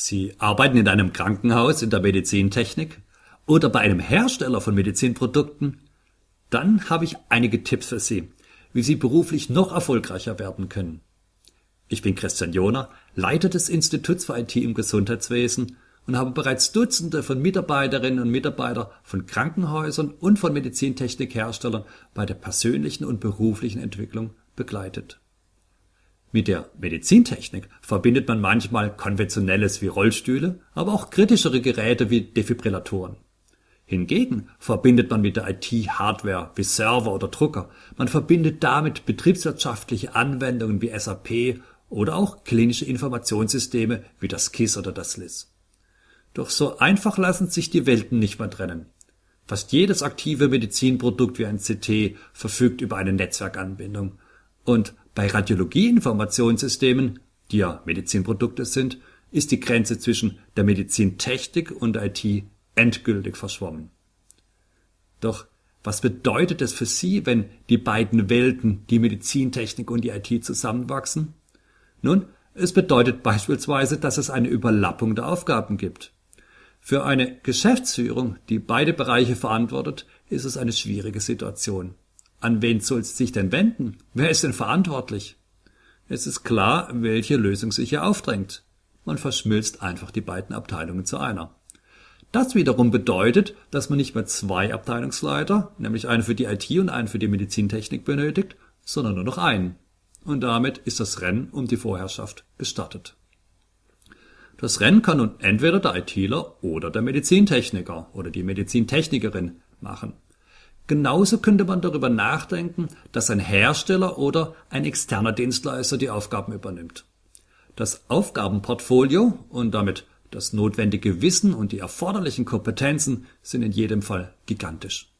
Sie arbeiten in einem Krankenhaus in der Medizintechnik oder bei einem Hersteller von Medizinprodukten? Dann habe ich einige Tipps für Sie, wie Sie beruflich noch erfolgreicher werden können. Ich bin Christian Joner, Leiter des Instituts für IT im Gesundheitswesen und habe bereits Dutzende von Mitarbeiterinnen und Mitarbeitern von Krankenhäusern und von Medizintechnikherstellern bei der persönlichen und beruflichen Entwicklung begleitet. Mit der Medizintechnik verbindet man manchmal konventionelles wie Rollstühle, aber auch kritischere Geräte wie Defibrillatoren. Hingegen verbindet man mit der IT Hardware wie Server oder Drucker. Man verbindet damit betriebswirtschaftliche Anwendungen wie SAP oder auch klinische Informationssysteme wie das KISS oder das LIS. Doch so einfach lassen sich die Welten nicht mehr trennen. Fast jedes aktive Medizinprodukt wie ein CT verfügt über eine Netzwerkanbindung. Und bei Radiologieinformationssystemen, die ja Medizinprodukte sind, ist die Grenze zwischen der Medizintechnik und IT endgültig verschwommen. Doch was bedeutet es für Sie, wenn die beiden Welten, die Medizintechnik und die IT zusammenwachsen? Nun, es bedeutet beispielsweise, dass es eine Überlappung der Aufgaben gibt. Für eine Geschäftsführung, die beide Bereiche verantwortet, ist es eine schwierige Situation. An wen soll es sich denn wenden? Wer ist denn verantwortlich? Es ist klar, welche Lösung sich hier aufdrängt. Man verschmilzt einfach die beiden Abteilungen zu einer. Das wiederum bedeutet, dass man nicht mehr zwei Abteilungsleiter, nämlich einen für die IT und einen für die Medizintechnik benötigt, sondern nur noch einen. Und damit ist das Rennen um die Vorherrschaft gestartet. Das Rennen kann nun entweder der ITler oder der Medizintechniker oder die Medizintechnikerin machen. Genauso könnte man darüber nachdenken, dass ein Hersteller oder ein externer Dienstleister die Aufgaben übernimmt. Das Aufgabenportfolio und damit das notwendige Wissen und die erforderlichen Kompetenzen sind in jedem Fall gigantisch.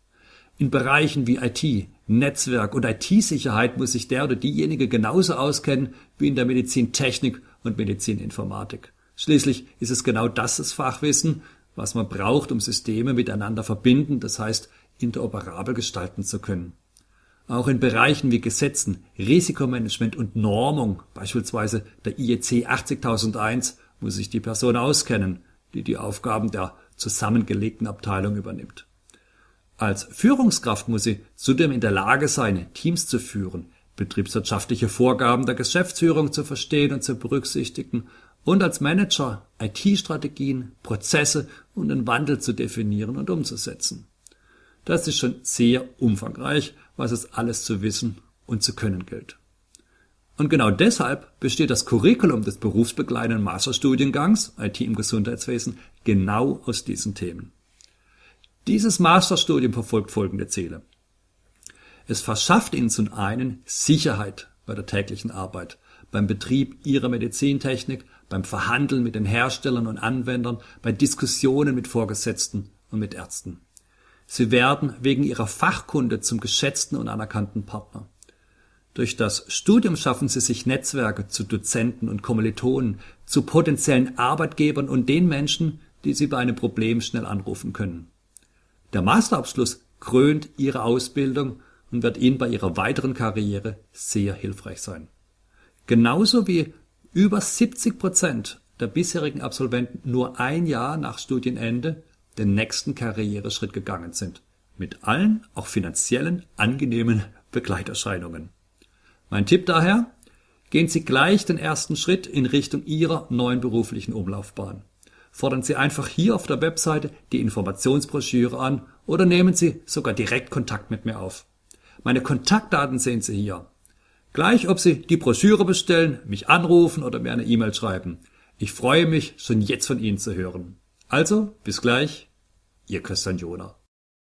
In Bereichen wie IT, Netzwerk und IT-Sicherheit muss sich der oder diejenige genauso auskennen wie in der Medizintechnik und Medizininformatik. Schließlich ist es genau das das Fachwissen, was man braucht, um Systeme miteinander verbinden, das heißt interoperabel gestalten zu können. Auch in Bereichen wie Gesetzen, Risikomanagement und Normung, beispielsweise der IEC 80001, muss sich die Person auskennen, die die Aufgaben der zusammengelegten Abteilung übernimmt. Als Führungskraft muss sie zudem in der Lage sein, Teams zu führen, betriebswirtschaftliche Vorgaben der Geschäftsführung zu verstehen und zu berücksichtigen und als Manager IT-Strategien, Prozesse und den Wandel zu definieren und umzusetzen. Das ist schon sehr umfangreich, was es alles zu wissen und zu können gilt. Und genau deshalb besteht das Curriculum des berufsbegleitenden Masterstudiengangs IT im Gesundheitswesen genau aus diesen Themen. Dieses Masterstudium verfolgt folgende Ziele. Es verschafft Ihnen zum einen Sicherheit bei der täglichen Arbeit, beim Betrieb Ihrer Medizintechnik, beim Verhandeln mit den Herstellern und Anwendern, bei Diskussionen mit Vorgesetzten und mit Ärzten. Sie werden wegen ihrer Fachkunde zum geschätzten und anerkannten Partner. Durch das Studium schaffen sie sich Netzwerke zu Dozenten und Kommilitonen, zu potenziellen Arbeitgebern und den Menschen, die sie bei einem Problem schnell anrufen können. Der Masterabschluss krönt ihre Ausbildung und wird ihnen bei ihrer weiteren Karriere sehr hilfreich sein. Genauso wie über 70 Prozent der bisherigen Absolventen nur ein Jahr nach Studienende den nächsten Karriereschritt gegangen sind, mit allen, auch finanziellen, angenehmen Begleiterscheinungen. Mein Tipp daher, gehen Sie gleich den ersten Schritt in Richtung Ihrer neuen beruflichen Umlaufbahn. Fordern Sie einfach hier auf der Webseite die Informationsbroschüre an oder nehmen Sie sogar direkt Kontakt mit mir auf. Meine Kontaktdaten sehen Sie hier. Gleich ob Sie die Broschüre bestellen, mich anrufen oder mir eine E-Mail schreiben. Ich freue mich, schon jetzt von Ihnen zu hören. Also, bis gleich, Ihr Christian Joner.